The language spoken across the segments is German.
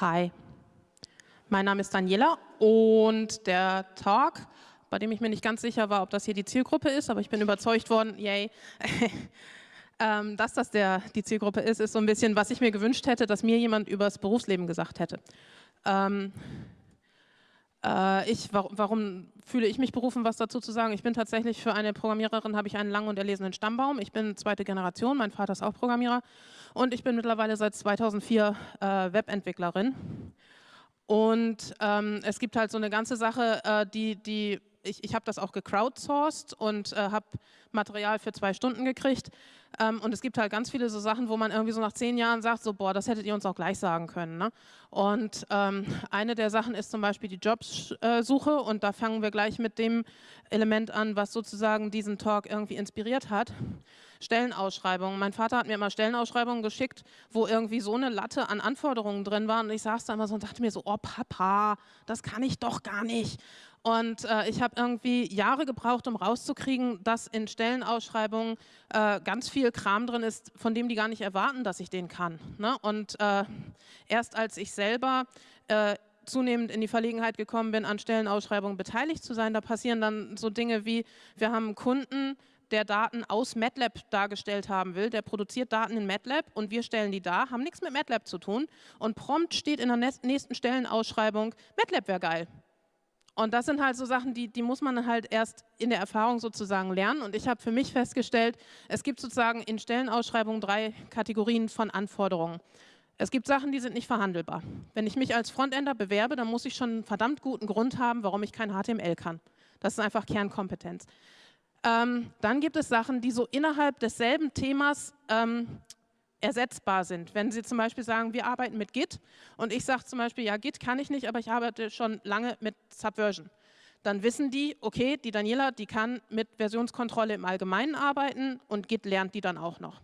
Hi, mein Name ist Daniela und der Talk, bei dem ich mir nicht ganz sicher war, ob das hier die Zielgruppe ist, aber ich bin überzeugt worden, yay, ähm, dass das der, die Zielgruppe ist, ist so ein bisschen, was ich mir gewünscht hätte, dass mir jemand über das Berufsleben gesagt hätte. Ähm, äh, ich, warum, warum, fühle ich mich berufen, was dazu zu sagen? Ich bin tatsächlich für eine Programmiererin, habe ich einen langen und erlesenen Stammbaum. Ich bin zweite Generation, mein Vater ist auch Programmierer und ich bin mittlerweile seit 2004 äh, Webentwicklerin. Und ähm, es gibt halt so eine ganze Sache, äh, die, die ich, ich habe das auch gecrowdsourced und äh, habe Material für zwei Stunden gekriegt. Ähm, und es gibt halt ganz viele so Sachen, wo man irgendwie so nach zehn Jahren sagt, so boah, das hättet ihr uns auch gleich sagen können. Ne? Und ähm, eine der Sachen ist zum Beispiel die Jobsuche und da fangen wir gleich mit dem Element an, was sozusagen diesen Talk irgendwie inspiriert hat. Stellenausschreibungen. Mein Vater hat mir immer Stellenausschreibungen geschickt, wo irgendwie so eine Latte an Anforderungen drin waren und ich saß da immer so und dachte mir so, oh Papa, das kann ich doch gar nicht. Und äh, ich habe irgendwie Jahre gebraucht, um rauszukriegen, dass in Stellenausschreibungen äh, ganz viel Kram drin ist, von dem die gar nicht erwarten, dass ich den kann. Ne? Und äh, erst als ich selber äh, zunehmend in die Verlegenheit gekommen bin, an Stellenausschreibungen beteiligt zu sein, da passieren dann so Dinge wie, wir haben einen Kunden, der Daten aus MATLAB dargestellt haben will, der produziert Daten in MATLAB und wir stellen die dar, haben nichts mit MATLAB zu tun und prompt steht in der nächsten Stellenausschreibung, MATLAB wäre geil. Und das sind halt so Sachen, die, die muss man halt erst in der Erfahrung sozusagen lernen. Und ich habe für mich festgestellt, es gibt sozusagen in Stellenausschreibungen drei Kategorien von Anforderungen. Es gibt Sachen, die sind nicht verhandelbar. Wenn ich mich als Frontender bewerbe, dann muss ich schon einen verdammt guten Grund haben, warum ich kein HTML kann. Das ist einfach Kernkompetenz. Ähm, dann gibt es Sachen, die so innerhalb desselben Themas ähm, ersetzbar sind. Wenn Sie zum Beispiel sagen, wir arbeiten mit Git und ich sage zum Beispiel, ja, Git kann ich nicht, aber ich arbeite schon lange mit Subversion. Dann wissen die, okay, die Daniela, die kann mit Versionskontrolle im Allgemeinen arbeiten und Git lernt die dann auch noch.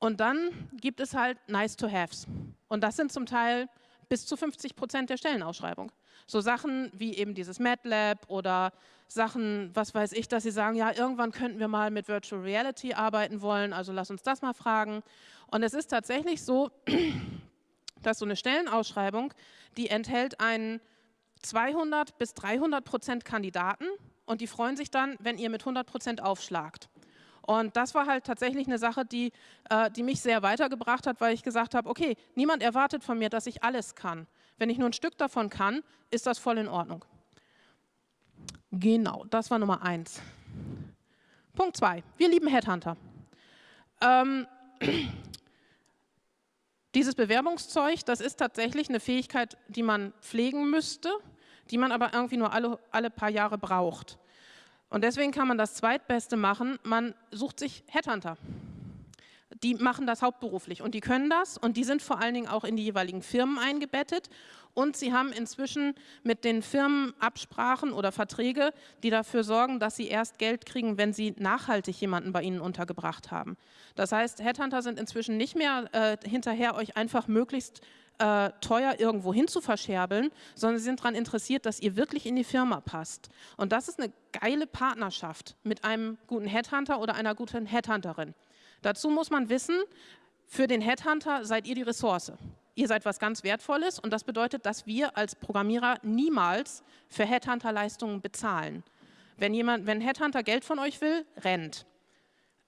Und dann gibt es halt Nice-to-Haves. Und das sind zum Teil bis zu 50 Prozent der Stellenausschreibung. So Sachen wie eben dieses MATLAB oder Sachen, was weiß ich, dass sie sagen, ja, irgendwann könnten wir mal mit Virtual Reality arbeiten wollen, also lass uns das mal fragen. Und es ist tatsächlich so, dass so eine Stellenausschreibung, die enthält einen 200 bis 300 Prozent Kandidaten und die freuen sich dann, wenn ihr mit 100 Prozent aufschlagt. Und das war halt tatsächlich eine Sache, die, äh, die mich sehr weitergebracht hat, weil ich gesagt habe, okay, niemand erwartet von mir, dass ich alles kann. Wenn ich nur ein Stück davon kann, ist das voll in Ordnung. Genau, das war Nummer eins. Punkt zwei, wir lieben Headhunter. Ähm, dieses Bewerbungszeug, das ist tatsächlich eine Fähigkeit, die man pflegen müsste, die man aber irgendwie nur alle, alle paar Jahre braucht. Und deswegen kann man das Zweitbeste machen, man sucht sich Headhunter. Die machen das hauptberuflich und die können das und die sind vor allen Dingen auch in die jeweiligen Firmen eingebettet und sie haben inzwischen mit den Firmen Absprachen oder Verträge, die dafür sorgen, dass sie erst Geld kriegen, wenn sie nachhaltig jemanden bei ihnen untergebracht haben. Das heißt, Headhunter sind inzwischen nicht mehr äh, hinterher, euch einfach möglichst äh, teuer irgendwo hin zu verscherbeln, sondern sie sind daran interessiert, dass ihr wirklich in die Firma passt. Und das ist eine geile Partnerschaft mit einem guten Headhunter oder einer guten Headhunterin. Dazu muss man wissen, für den Headhunter seid ihr die Ressource ihr seid was ganz Wertvolles und das bedeutet, dass wir als Programmierer niemals für Headhunter-Leistungen bezahlen. Wenn, jemand, wenn Headhunter Geld von euch will, rennt.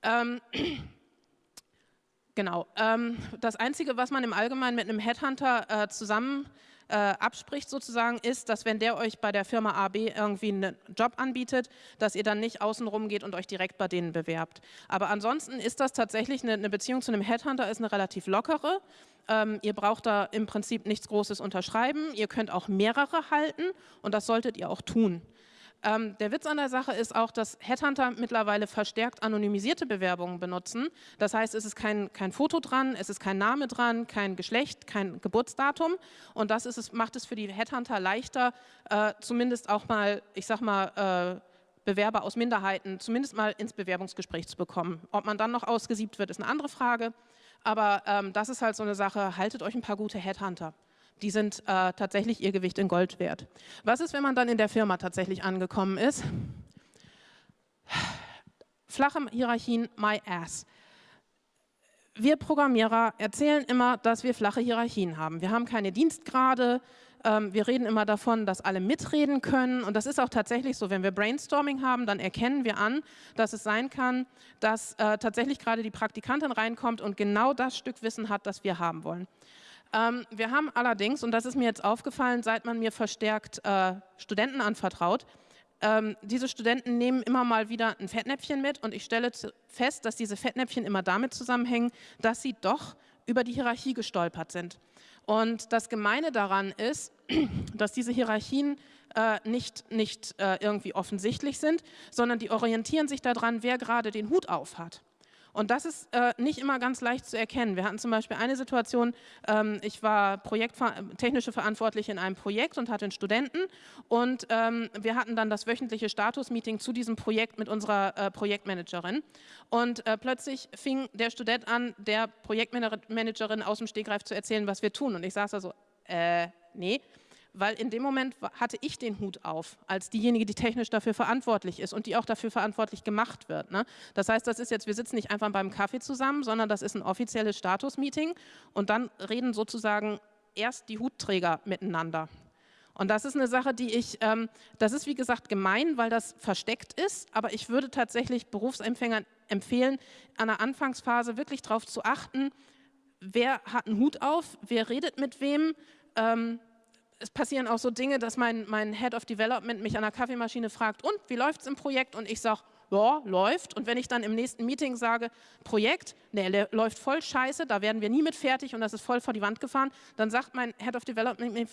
Ähm, genau. Ähm, das Einzige, was man im Allgemeinen mit einem Headhunter äh, zusammen äh, abspricht sozusagen, ist, dass wenn der euch bei der Firma AB irgendwie einen Job anbietet, dass ihr dann nicht außenrum geht und euch direkt bei denen bewerbt. Aber ansonsten ist das tatsächlich eine, eine Beziehung zu einem Headhunter, ist eine relativ lockere. Ähm, ihr braucht da im Prinzip nichts Großes unterschreiben. Ihr könnt auch mehrere halten und das solltet ihr auch tun. Ähm, der Witz an der Sache ist auch, dass Headhunter mittlerweile verstärkt anonymisierte Bewerbungen benutzen. Das heißt, es ist kein, kein Foto dran, es ist kein Name dran, kein Geschlecht, kein Geburtsdatum. Und das ist es, macht es für die Headhunter leichter, äh, zumindest auch mal, ich sag mal, äh, Bewerber aus Minderheiten zumindest mal ins Bewerbungsgespräch zu bekommen. Ob man dann noch ausgesiebt wird, ist eine andere Frage. Aber ähm, das ist halt so eine Sache, haltet euch ein paar gute Headhunter. Die sind äh, tatsächlich ihr Gewicht in Gold wert. Was ist, wenn man dann in der Firma tatsächlich angekommen ist? Flache Hierarchien, my ass. wir Programmierer erzählen immer, dass wir flache Hierarchien haben. Wir haben keine Dienstgrade, ähm, wir reden immer davon, dass alle mitreden können und das ist auch tatsächlich so. Wenn wir Brainstorming haben, dann erkennen wir an, dass es sein kann, dass äh, tatsächlich gerade die Praktikantin reinkommt und genau das Stück Wissen hat, das wir haben wollen. Ähm, wir haben allerdings, und das ist mir jetzt aufgefallen, seit man mir verstärkt äh, Studenten anvertraut, ähm, diese Studenten nehmen immer mal wieder ein Fettnäpfchen mit und ich stelle fest, dass diese Fettnäpfchen immer damit zusammenhängen, dass sie doch über die Hierarchie gestolpert sind. Und das Gemeine daran ist, dass diese Hierarchien äh, nicht, nicht äh, irgendwie offensichtlich sind, sondern die orientieren sich daran, wer gerade den Hut auf hat. Und das ist äh, nicht immer ganz leicht zu erkennen. Wir hatten zum Beispiel eine Situation, ähm, ich war Projektver technische Verantwortliche in einem Projekt und hatte einen Studenten und ähm, wir hatten dann das wöchentliche Status-Meeting zu diesem Projekt mit unserer äh, Projektmanagerin. Und äh, plötzlich fing der Student an, der Projektmanagerin aus dem Stegreif zu erzählen, was wir tun. Und ich saß da so, äh, nee, weil in dem Moment hatte ich den Hut auf, als diejenige, die technisch dafür verantwortlich ist und die auch dafür verantwortlich gemacht wird. Ne? Das heißt, das ist jetzt, wir sitzen nicht einfach beim Kaffee zusammen, sondern das ist ein offizielles Status-Meeting und dann reden sozusagen erst die Hutträger miteinander. Und das ist eine Sache, die ich, ähm, das ist wie gesagt gemein, weil das versteckt ist, aber ich würde tatsächlich Berufsempfängern empfehlen, an der Anfangsphase wirklich darauf zu achten, wer hat einen Hut auf, wer redet mit wem, ähm, es passieren auch so Dinge, dass mein, mein Head of Development mich an der Kaffeemaschine fragt, und wie läuft es im Projekt? Und ich sage, ja, läuft. Und wenn ich dann im nächsten Meeting sage, Projekt, nee, läuft voll scheiße, da werden wir nie mit fertig und das ist voll vor die Wand gefahren, dann sagt mein Head of Development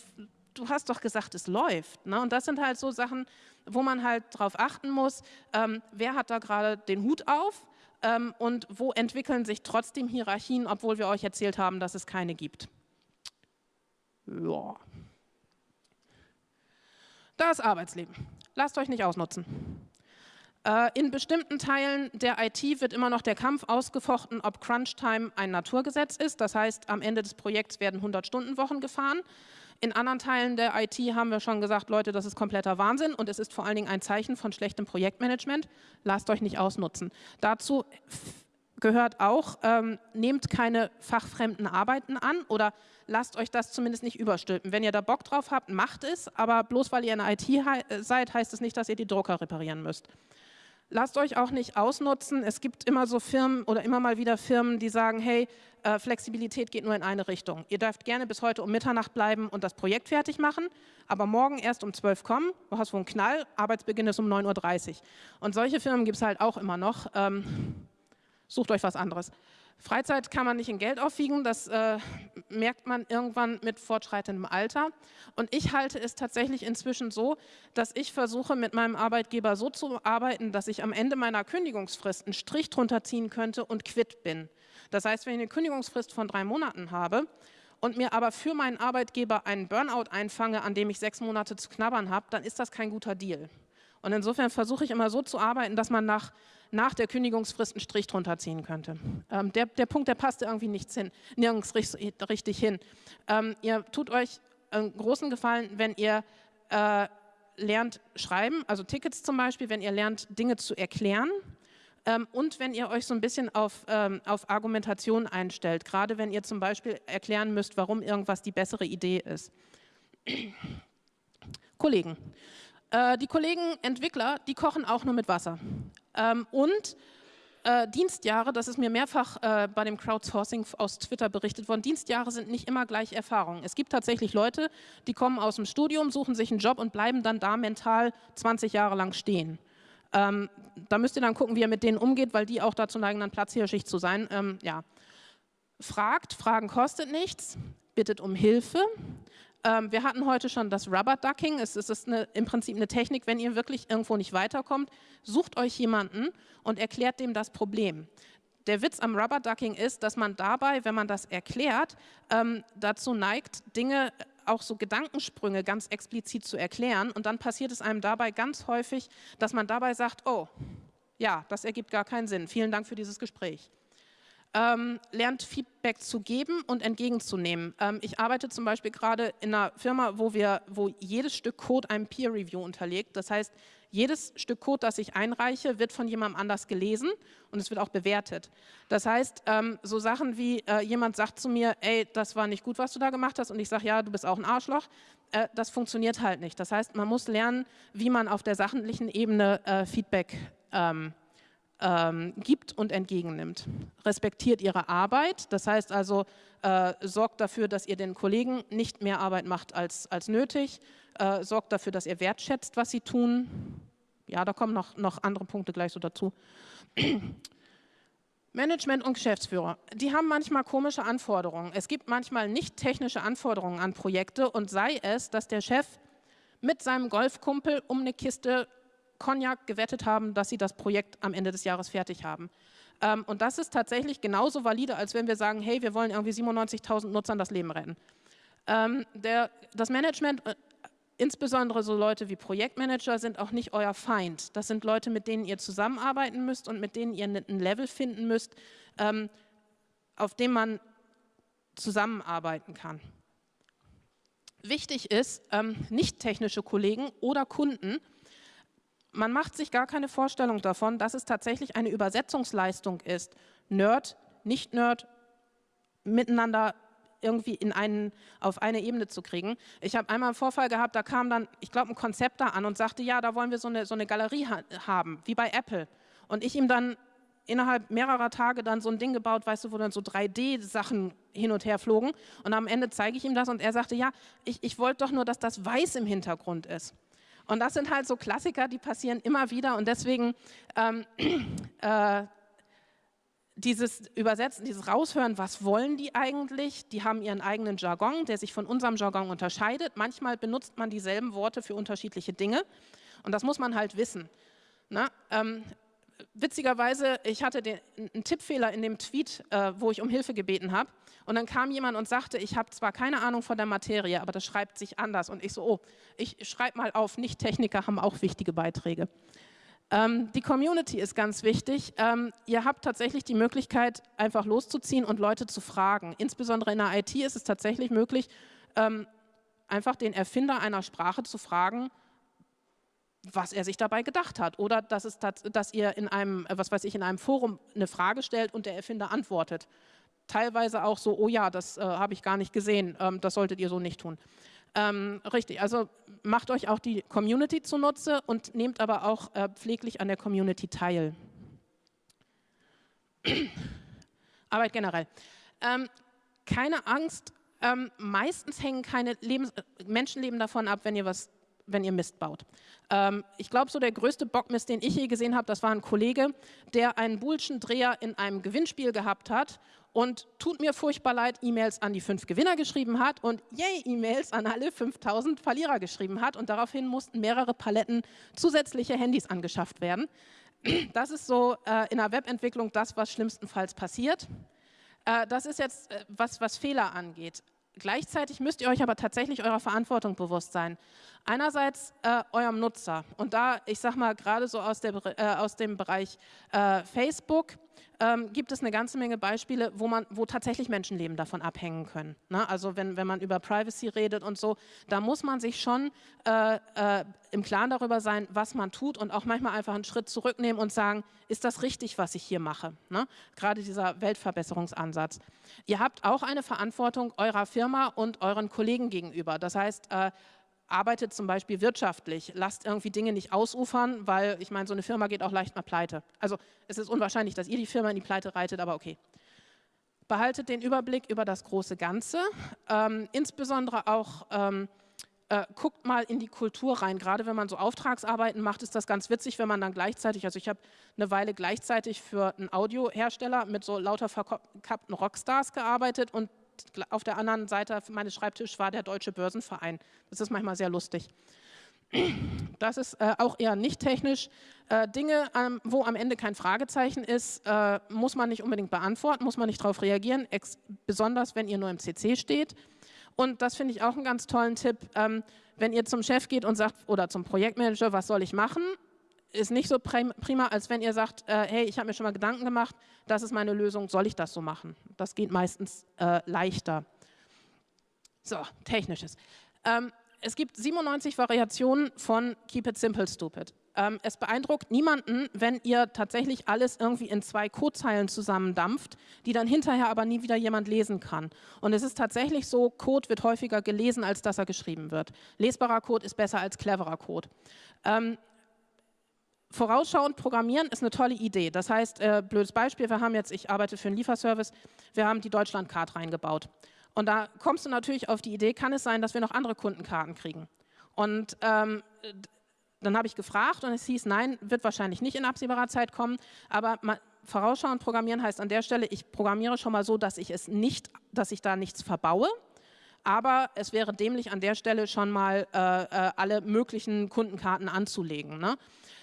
du hast doch gesagt, es läuft. Ne? Und das sind halt so Sachen, wo man halt drauf achten muss, ähm, wer hat da gerade den Hut auf ähm, und wo entwickeln sich trotzdem Hierarchien, obwohl wir euch erzählt haben, dass es keine gibt. Ja. Das Arbeitsleben. Lasst euch nicht ausnutzen. Äh, in bestimmten Teilen der IT wird immer noch der Kampf ausgefochten, ob Crunch-Time ein Naturgesetz ist. Das heißt, am Ende des Projekts werden 100-Stunden-Wochen gefahren. In anderen Teilen der IT haben wir schon gesagt, Leute, das ist kompletter Wahnsinn und es ist vor allen Dingen ein Zeichen von schlechtem Projektmanagement. Lasst euch nicht ausnutzen. Dazu gehört auch, ähm, nehmt keine fachfremden Arbeiten an oder lasst euch das zumindest nicht überstülpen. Wenn ihr da Bock drauf habt, macht es, aber bloß weil ihr in der IT seid, heißt es nicht, dass ihr die Drucker reparieren müsst. Lasst euch auch nicht ausnutzen. Es gibt immer so Firmen oder immer mal wieder Firmen, die sagen, hey, äh, Flexibilität geht nur in eine Richtung. Ihr dürft gerne bis heute um Mitternacht bleiben und das Projekt fertig machen, aber morgen erst um 12 kommen, du hast wohl einen Knall, Arbeitsbeginn ist um 9.30 Uhr. Und solche Firmen gibt es halt auch immer noch. Ähm, sucht euch was anderes. Freizeit kann man nicht in Geld aufwiegen, das äh, merkt man irgendwann mit fortschreitendem Alter. Und ich halte es tatsächlich inzwischen so, dass ich versuche, mit meinem Arbeitgeber so zu arbeiten, dass ich am Ende meiner Kündigungsfrist einen Strich drunter ziehen könnte und quitt bin. Das heißt, wenn ich eine Kündigungsfrist von drei Monaten habe und mir aber für meinen Arbeitgeber einen Burnout einfange, an dem ich sechs Monate zu knabbern habe, dann ist das kein guter Deal. Und insofern versuche ich immer so zu arbeiten, dass man nach nach der Kündigungsfrist einen Strich drunter ziehen könnte. Ähm, der, der Punkt, der passte irgendwie nichts hin, nirgends richtig hin. Ähm, ihr tut euch einen großen Gefallen, wenn ihr äh, lernt schreiben, also Tickets zum Beispiel, wenn ihr lernt, Dinge zu erklären ähm, und wenn ihr euch so ein bisschen auf, ähm, auf Argumentation einstellt, gerade wenn ihr zum Beispiel erklären müsst, warum irgendwas die bessere Idee ist. Kollegen. Äh, die Kollegen Entwickler, die kochen auch nur mit Wasser. Ähm, und äh, Dienstjahre, das ist mir mehrfach äh, bei dem Crowdsourcing aus Twitter berichtet worden, Dienstjahre sind nicht immer gleich Erfahrungen. Es gibt tatsächlich Leute, die kommen aus dem Studium, suchen sich einen Job und bleiben dann da mental 20 Jahre lang stehen. Ähm, da müsst ihr dann gucken, wie ihr mit denen umgeht, weil die auch dazu neigen, dann Platzhirschicht zu sein. Ähm, ja. Fragt, Fragen kostet nichts, bittet um Hilfe. Ähm, wir hatten heute schon das Rubber Ducking. Es, es ist eine, im Prinzip eine Technik, wenn ihr wirklich irgendwo nicht weiterkommt, sucht euch jemanden und erklärt dem das Problem. Der Witz am Rubber Ducking ist, dass man dabei, wenn man das erklärt, ähm, dazu neigt, Dinge, auch so Gedankensprünge ganz explizit zu erklären. Und dann passiert es einem dabei ganz häufig, dass man dabei sagt, oh, ja, das ergibt gar keinen Sinn. Vielen Dank für dieses Gespräch ähm, lernt Feedback zu geben und entgegenzunehmen. Ähm, ich arbeite zum Beispiel gerade in einer Firma, wo, wir, wo jedes Stück Code einem Peer Review unterliegt. Das heißt, jedes Stück Code, das ich einreiche, wird von jemandem anders gelesen und es wird auch bewertet. Das heißt, ähm, so Sachen wie äh, jemand sagt zu mir, ey, das war nicht gut, was du da gemacht hast und ich sage, ja, du bist auch ein Arschloch, äh, das funktioniert halt nicht. Das heißt, man muss lernen, wie man auf der sachlichen Ebene äh, Feedback ähm, ähm, gibt und entgegennimmt. Respektiert ihre Arbeit, das heißt also, äh, sorgt dafür, dass ihr den Kollegen nicht mehr Arbeit macht als, als nötig, äh, sorgt dafür, dass ihr wertschätzt, was sie tun. Ja, da kommen noch, noch andere Punkte gleich so dazu. Management und Geschäftsführer, die haben manchmal komische Anforderungen. Es gibt manchmal nicht technische Anforderungen an Projekte und sei es, dass der Chef mit seinem Golfkumpel um eine Kiste Cognac gewettet haben, dass sie das Projekt am Ende des Jahres fertig haben. Ähm, und das ist tatsächlich genauso valide, als wenn wir sagen, hey, wir wollen irgendwie 97.000 Nutzern das Leben retten. Ähm, der, das Management, äh, insbesondere so Leute wie Projektmanager, sind auch nicht euer Feind. Das sind Leute, mit denen ihr zusammenarbeiten müsst und mit denen ihr ein Level finden müsst, ähm, auf dem man zusammenarbeiten kann. Wichtig ist, ähm, nicht technische Kollegen oder Kunden man macht sich gar keine Vorstellung davon, dass es tatsächlich eine Übersetzungsleistung ist, Nerd, Nicht-Nerd miteinander irgendwie in einen, auf eine Ebene zu kriegen. Ich habe einmal einen Vorfall gehabt, da kam dann, ich glaube, ein Konzept da an und sagte, ja, da wollen wir so eine, so eine Galerie ha haben, wie bei Apple. Und ich ihm dann innerhalb mehrerer Tage dann so ein Ding gebaut, weißt du, wo dann so 3D-Sachen hin und her flogen. Und am Ende zeige ich ihm das und er sagte, ja, ich, ich wollte doch nur, dass das weiß im Hintergrund ist. Und das sind halt so Klassiker, die passieren immer wieder und deswegen ähm, äh, dieses Übersetzen, dieses Raushören, was wollen die eigentlich? Die haben ihren eigenen Jargon, der sich von unserem Jargon unterscheidet. Manchmal benutzt man dieselben Worte für unterschiedliche Dinge und das muss man halt wissen. Na, ähm, witzigerweise, ich hatte den, einen Tippfehler in dem Tweet, äh, wo ich um Hilfe gebeten habe. Und dann kam jemand und sagte, ich habe zwar keine Ahnung von der Materie, aber das schreibt sich anders. Und ich so, oh, ich schreibe mal auf, Nicht-Techniker haben auch wichtige Beiträge. Ähm, die Community ist ganz wichtig. Ähm, ihr habt tatsächlich die Möglichkeit, einfach loszuziehen und Leute zu fragen. Insbesondere in der IT ist es tatsächlich möglich, ähm, einfach den Erfinder einer Sprache zu fragen, was er sich dabei gedacht hat. Oder dass, es, dass ihr in einem, äh, was weiß ich, in einem Forum eine Frage stellt und der Erfinder antwortet. Teilweise auch so, oh ja, das äh, habe ich gar nicht gesehen, ähm, das solltet ihr so nicht tun. Ähm, richtig, also macht euch auch die Community zunutze und nehmt aber auch äh, pfleglich an der Community teil. Arbeit generell. Ähm, keine Angst, ähm, meistens hängen keine Lebens Menschenleben davon ab, wenn ihr was wenn ihr Mist baut. Ähm, ich glaube, so der größte Bockmist, den ich je gesehen habe, das war ein Kollege, der einen Bullschen Dreher in einem Gewinnspiel gehabt hat und tut mir furchtbar leid, E-Mails an die fünf Gewinner geschrieben hat und yay, E-Mails an alle 5000 Verlierer geschrieben hat und daraufhin mussten mehrere Paletten zusätzliche Handys angeschafft werden. Das ist so äh, in der Webentwicklung das, was schlimmstenfalls passiert. Äh, das ist jetzt, äh, was, was Fehler angeht. Gleichzeitig müsst ihr euch aber tatsächlich eurer Verantwortung bewusst sein. Einerseits äh, eurem Nutzer und da, ich sag mal, gerade so aus, der, äh, aus dem Bereich äh, Facebook ähm, gibt es eine ganze Menge Beispiele, wo, man, wo tatsächlich Menschenleben davon abhängen können. Ne? Also wenn, wenn man über Privacy redet und so, da muss man sich schon äh, äh, im Klaren darüber sein, was man tut und auch manchmal einfach einen Schritt zurücknehmen und sagen, ist das richtig, was ich hier mache? Ne? Gerade dieser Weltverbesserungsansatz. Ihr habt auch eine Verantwortung eurer Firma und euren Kollegen gegenüber. Das heißt, äh, arbeitet zum Beispiel wirtschaftlich, lasst irgendwie Dinge nicht ausufern, weil ich meine, so eine Firma geht auch leicht mal pleite. Also es ist unwahrscheinlich, dass ihr die Firma in die Pleite reitet, aber okay. Behaltet den Überblick über das große Ganze, ähm, insbesondere auch ähm, äh, guckt mal in die Kultur rein. Gerade wenn man so Auftragsarbeiten macht, ist das ganz witzig, wenn man dann gleichzeitig, also ich habe eine Weile gleichzeitig für einen Audiohersteller mit so lauter verkappten Rockstars gearbeitet und auf der anderen Seite meines Schreibtisches war der Deutsche Börsenverein. Das ist manchmal sehr lustig. Das ist äh, auch eher nicht technisch. Äh, Dinge, ähm, wo am Ende kein Fragezeichen ist, äh, muss man nicht unbedingt beantworten, muss man nicht darauf reagieren, besonders wenn ihr nur im CC steht. Und das finde ich auch einen ganz tollen Tipp, ähm, wenn ihr zum Chef geht und sagt, oder zum Projektmanager, was soll ich machen, ist nicht so prima, als wenn ihr sagt, äh, hey, ich habe mir schon mal Gedanken gemacht, das ist meine Lösung, soll ich das so machen? Das geht meistens äh, leichter. So, technisches. Ähm, es gibt 97 Variationen von Keep it simple stupid. Ähm, es beeindruckt niemanden, wenn ihr tatsächlich alles irgendwie in zwei Codezeilen zusammendampft, die dann hinterher aber nie wieder jemand lesen kann. Und es ist tatsächlich so, Code wird häufiger gelesen, als dass er geschrieben wird. Lesbarer Code ist besser als cleverer Code. Ähm, vorausschauend programmieren ist eine tolle Idee. Das heißt, äh, blödes Beispiel, wir haben jetzt, ich arbeite für einen Lieferservice, wir haben die Deutschlandcard reingebaut. Und da kommst du natürlich auf die Idee, kann es sein, dass wir noch andere Kundenkarten kriegen? Und ähm, dann habe ich gefragt und es hieß, nein, wird wahrscheinlich nicht in absehbarer Zeit kommen, aber vorausschauend programmieren heißt an der Stelle, ich programmiere schon mal so, dass ich es nicht, dass ich da nichts verbaue, aber es wäre dämlich an der Stelle schon mal äh, äh, alle möglichen Kundenkarten anzulegen. Ne?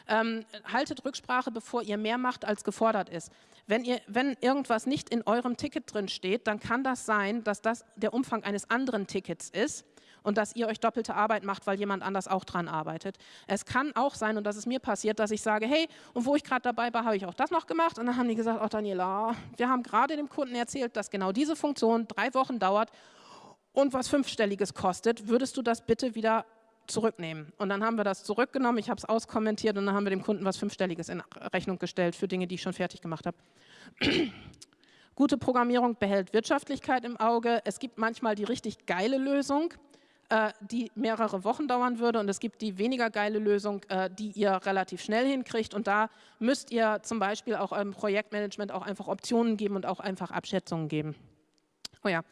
Ähm, haltet Rücksprache, bevor ihr mehr macht, als gefordert ist. Wenn, ihr, wenn irgendwas nicht in eurem Ticket drin steht, dann kann das sein, dass das der Umfang eines anderen Tickets ist und dass ihr euch doppelte Arbeit macht, weil jemand anders auch dran arbeitet. Es kann auch sein, und das ist mir passiert, dass ich sage, hey, und wo ich gerade dabei war, habe ich auch das noch gemacht. Und dann haben die gesagt, oh Daniela, wir haben gerade dem Kunden erzählt, dass genau diese Funktion drei Wochen dauert und was fünfstelliges kostet. Würdest du das bitte wieder zurücknehmen. Und dann haben wir das zurückgenommen, ich habe es auskommentiert und dann haben wir dem Kunden was Fünfstelliges in Rechnung gestellt für Dinge, die ich schon fertig gemacht habe. Gute Programmierung behält Wirtschaftlichkeit im Auge. Es gibt manchmal die richtig geile Lösung, äh, die mehrere Wochen dauern würde und es gibt die weniger geile Lösung, äh, die ihr relativ schnell hinkriegt und da müsst ihr zum Beispiel auch im Projektmanagement auch einfach Optionen geben und auch einfach Abschätzungen geben. Oh ja.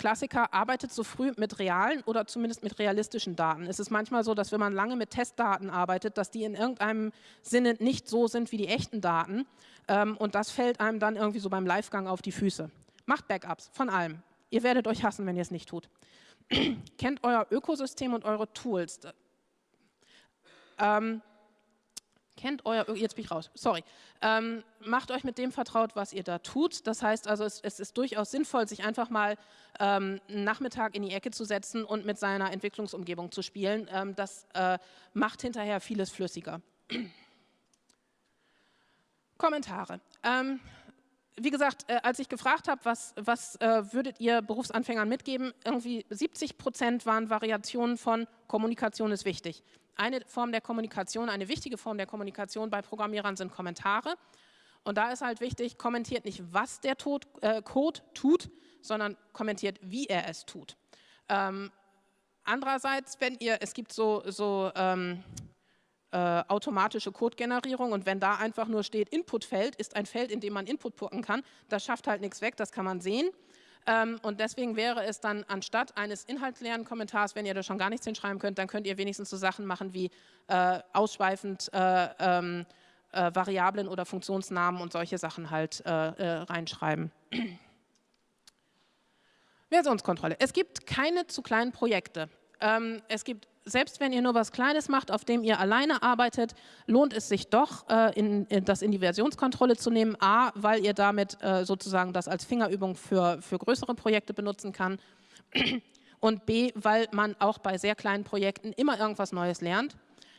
Klassiker arbeitet so früh mit realen oder zumindest mit realistischen Daten. Es ist manchmal so, dass wenn man lange mit Testdaten arbeitet, dass die in irgendeinem Sinne nicht so sind wie die echten Daten ähm, und das fällt einem dann irgendwie so beim Livegang auf die Füße. Macht Backups von allem. Ihr werdet euch hassen, wenn ihr es nicht tut. kennt euer Ökosystem und eure Tools. Ähm, kennt euer, jetzt bin ich raus, sorry, ähm, macht euch mit dem vertraut, was ihr da tut. Das heißt also, es, es ist durchaus sinnvoll, sich einfach mal ähm, einen Nachmittag in die Ecke zu setzen und mit seiner Entwicklungsumgebung zu spielen. Ähm, das äh, macht hinterher vieles flüssiger. Kommentare. Ähm, wie gesagt, äh, als ich gefragt habe, was, was äh, würdet ihr Berufsanfängern mitgeben, irgendwie 70 Prozent waren Variationen von Kommunikation ist wichtig. Eine Form der Kommunikation, eine wichtige Form der Kommunikation bei Programmierern sind Kommentare. Und da ist halt wichtig, kommentiert nicht, was der Tod, äh, Code tut, sondern kommentiert, wie er es tut. Ähm, andererseits, wenn ihr, es gibt so, so ähm, äh, automatische Codegenerierung und wenn da einfach nur steht Inputfeld, ist ein Feld, in dem man Input pucken kann, das schafft halt nichts weg, das kann man sehen. Ähm, und deswegen wäre es dann anstatt eines inhaltsleeren Kommentars, wenn ihr da schon gar nichts hinschreiben könnt, dann könnt ihr wenigstens so Sachen machen wie äh, ausschweifend äh, ähm, äh, Variablen oder Funktionsnamen und solche Sachen halt äh, äh, reinschreiben. Versionskontrolle. Es gibt keine zu kleinen Projekte. Ähm, es gibt selbst wenn ihr nur was Kleines macht, auf dem ihr alleine arbeitet, lohnt es sich doch, äh, in, in das in die Versionskontrolle zu nehmen. A, weil ihr damit äh, sozusagen das als Fingerübung für, für größere Projekte benutzen kann. Und B, weil man auch bei sehr kleinen Projekten immer irgendwas Neues lernt.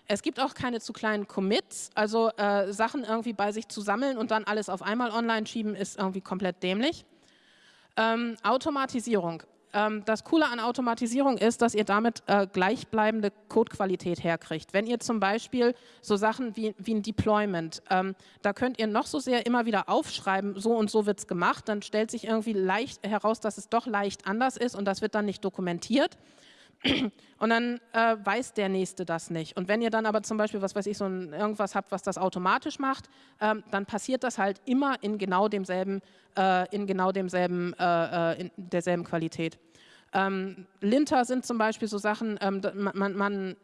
Es gibt auch keine zu kleinen Commits, also äh, Sachen irgendwie bei sich zu sammeln und dann alles auf einmal online schieben, ist irgendwie komplett dämlich. Ähm, Automatisierung. Ähm, das Coole an Automatisierung ist, dass ihr damit äh, gleichbleibende Codequalität herkriegt. Wenn ihr zum Beispiel so Sachen wie, wie ein Deployment, ähm, da könnt ihr noch so sehr immer wieder aufschreiben, so und so wird es gemacht, dann stellt sich irgendwie leicht heraus, dass es doch leicht anders ist und das wird dann nicht dokumentiert. Und dann äh, weiß der Nächste das nicht. Und wenn ihr dann aber zum Beispiel, was weiß ich, so ein, irgendwas habt, was das automatisch macht, ähm, dann passiert das halt immer in genau demselben, äh, in genau demselben, äh, äh in derselben Qualität. Ähm, Linter sind zum Beispiel so Sachen, ähm, man, man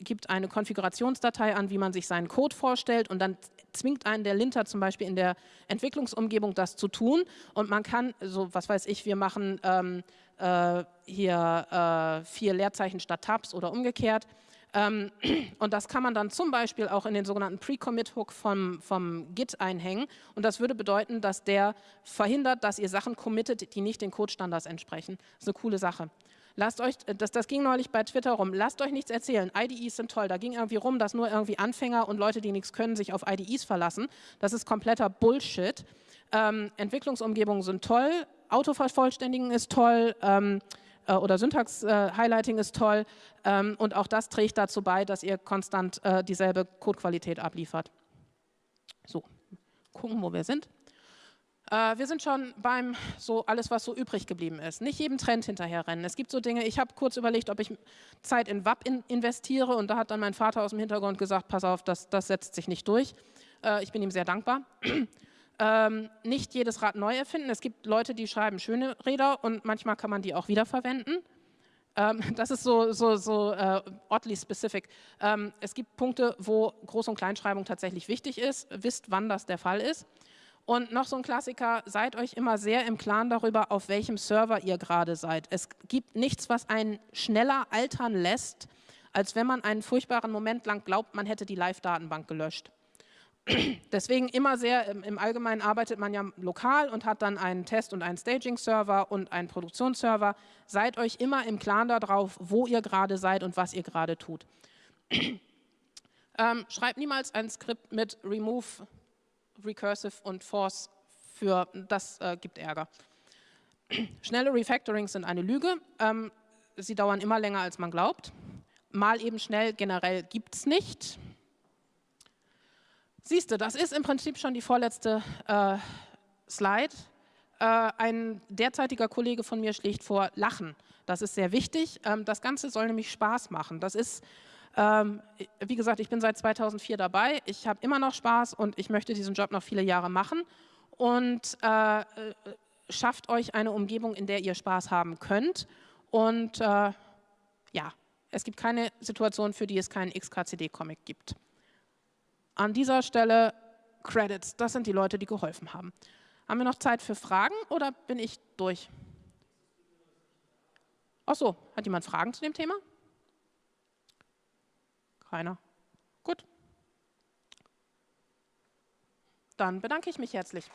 gibt eine Konfigurationsdatei an, wie man sich seinen Code vorstellt und dann zwingt einen der Linter zum Beispiel in der Entwicklungsumgebung das zu tun und man kann, so was weiß ich, wir machen ähm, äh, hier äh, vier Leerzeichen statt Tabs oder umgekehrt. Ähm, und das kann man dann zum Beispiel auch in den sogenannten Pre-Commit-Hook vom, vom Git einhängen. Und das würde bedeuten, dass der verhindert, dass ihr Sachen committet, die nicht den Code-Standards entsprechen. Das ist eine coole Sache. Lasst euch, das, das ging neulich bei Twitter rum, lasst euch nichts erzählen, IDEs sind toll. Da ging irgendwie rum, dass nur irgendwie Anfänger und Leute, die nichts können, sich auf IDEs verlassen. Das ist kompletter Bullshit. Ähm, Entwicklungsumgebungen sind toll, Autovervollständigen ist toll, ähm, äh, oder Syntax-Highlighting ist toll ähm, und auch das trägt dazu bei, dass ihr konstant äh, dieselbe Codequalität abliefert. So, gucken, wo wir sind. Äh, wir sind schon beim so alles, was so übrig geblieben ist. Nicht jedem Trend hinterherrennen. Es gibt so Dinge, ich habe kurz überlegt, ob ich Zeit in WAP in investiere und da hat dann mein Vater aus dem Hintergrund gesagt, pass auf, das, das setzt sich nicht durch. Äh, ich bin ihm sehr dankbar. Ähm, nicht jedes Rad neu erfinden. Es gibt Leute, die schreiben schöne Räder und manchmal kann man die auch wiederverwenden. Ähm, das ist so, so, so uh, oddly specific. Ähm, es gibt Punkte, wo Groß- und Kleinschreibung tatsächlich wichtig ist. Wisst, wann das der Fall ist. Und noch so ein Klassiker, seid euch immer sehr im Klaren darüber, auf welchem Server ihr gerade seid. Es gibt nichts, was einen schneller altern lässt, als wenn man einen furchtbaren Moment lang glaubt, man hätte die Live-Datenbank gelöscht. Deswegen immer sehr, im Allgemeinen arbeitet man ja lokal und hat dann einen Test- und einen Staging-Server und einen Produktionsserver. Seid euch immer im Klaren darauf, wo ihr gerade seid und was ihr gerade tut. ähm, schreibt niemals ein Skript mit remove Recursive und Force für, das äh, gibt Ärger. Schnelle Refactorings sind eine Lüge. Ähm, sie dauern immer länger, als man glaubt. Mal eben schnell generell gibt es nicht. Siehst du, das ist im Prinzip schon die vorletzte äh, Slide. Äh, ein derzeitiger Kollege von mir schlägt vor, lachen. Das ist sehr wichtig. Ähm, das Ganze soll nämlich Spaß machen. Das ist ähm, wie gesagt, ich bin seit 2004 dabei, ich habe immer noch Spaß und ich möchte diesen Job noch viele Jahre machen und äh, äh schafft euch eine Umgebung, in der ihr Spaß haben könnt und äh, ja, es gibt keine Situation, für die es keinen XKCD-Comic gibt. An dieser Stelle Credits, das sind die Leute, die geholfen haben. Haben wir noch Zeit für Fragen oder bin ich durch? Ach so, hat jemand Fragen zu dem Thema? Keiner? Gut. Dann bedanke ich mich herzlich.